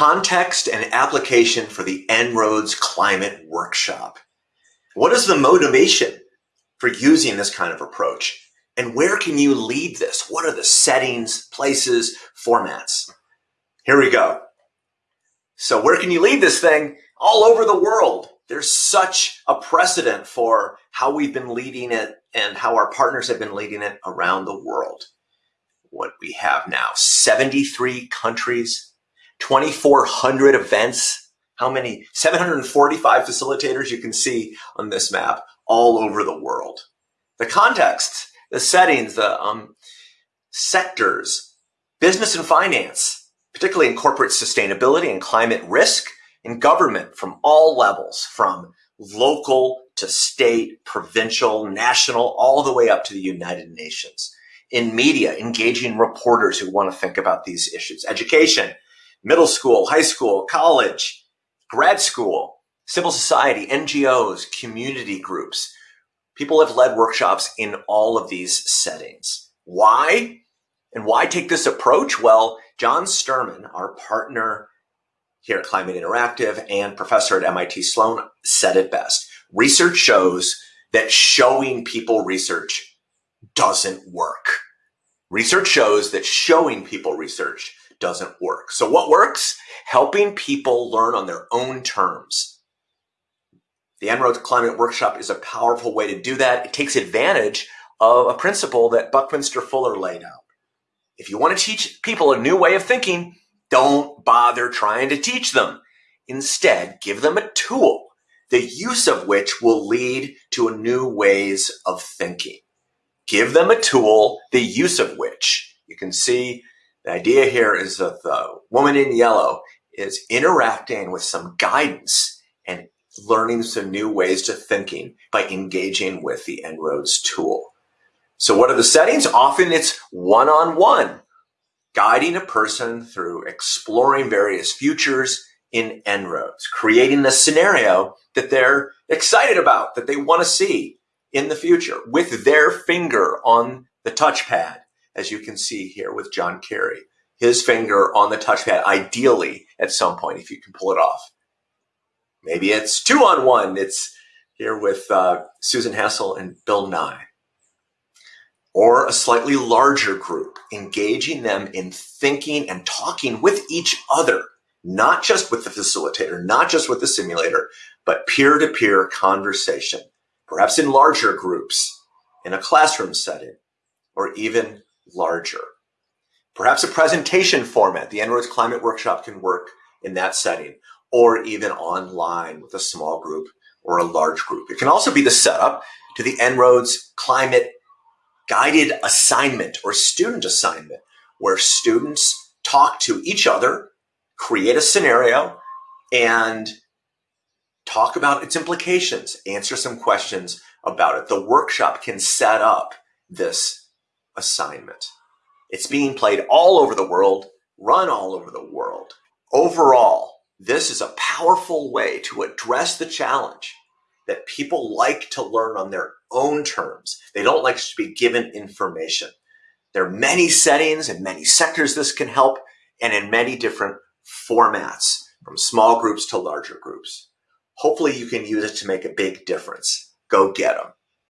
context and application for the En-ROADS Climate Workshop. What is the motivation for using this kind of approach? And where can you lead this? What are the settings, places, formats? Here we go. So where can you lead this thing? All over the world. There's such a precedent for how we've been leading it and how our partners have been leading it around the world. What we have now, 73 countries, 2,400 events. How many? 745 facilitators you can see on this map all over the world. The context, the settings, the um, sectors, business and finance, particularly in corporate sustainability and climate risk, in government from all levels, from local to state, provincial, national, all the way up to the United Nations. In media, engaging reporters who want to think about these issues. Education, middle school, high school, college, grad school, civil society, NGOs, community groups. People have led workshops in all of these settings. Why? And why take this approach? Well, John Sterman, our partner here at Climate Interactive and professor at MIT Sloan said it best. Research shows that showing people research doesn't work. Research shows that showing people research doesn't work. So what works? Helping people learn on their own terms. The En-ROADS Climate Workshop is a powerful way to do that. It takes advantage of a principle that Buckminster Fuller laid out. If you want to teach people a new way of thinking, don't bother trying to teach them. Instead, give them a tool, the use of which will lead to new ways of thinking. Give them a tool, the use of which you can see the idea here is that the woman in yellow is interacting with some guidance and learning some new ways to thinking by engaging with the En-ROADS tool. So what are the settings? Often it's one-on-one, -on -one, guiding a person through exploring various futures in En-ROADS, creating a scenario that they're excited about, that they want to see in the future with their finger on the touchpad as you can see here with John Kerry, his finger on the touchpad, ideally at some point, if you can pull it off. Maybe it's two on one. It's here with uh, Susan Hassol and Bill Nye. Or a slightly larger group, engaging them in thinking and talking with each other, not just with the facilitator, not just with the simulator, but peer-to-peer -peer conversation, perhaps in larger groups, in a classroom setting, or even larger. Perhaps a presentation format. The En-ROADS Climate Workshop can work in that setting or even online with a small group or a large group. It can also be the setup to the En-ROADS Climate Guided Assignment or Student Assignment where students talk to each other, create a scenario, and talk about its implications, answer some questions about it. The workshop can set up this assignment. It's being played all over the world, run all over the world. Overall, this is a powerful way to address the challenge that people like to learn on their own terms. They don't like to be given information. There are many settings and many sectors this can help and in many different formats from small groups to larger groups. Hopefully you can use it to make a big difference. Go get them.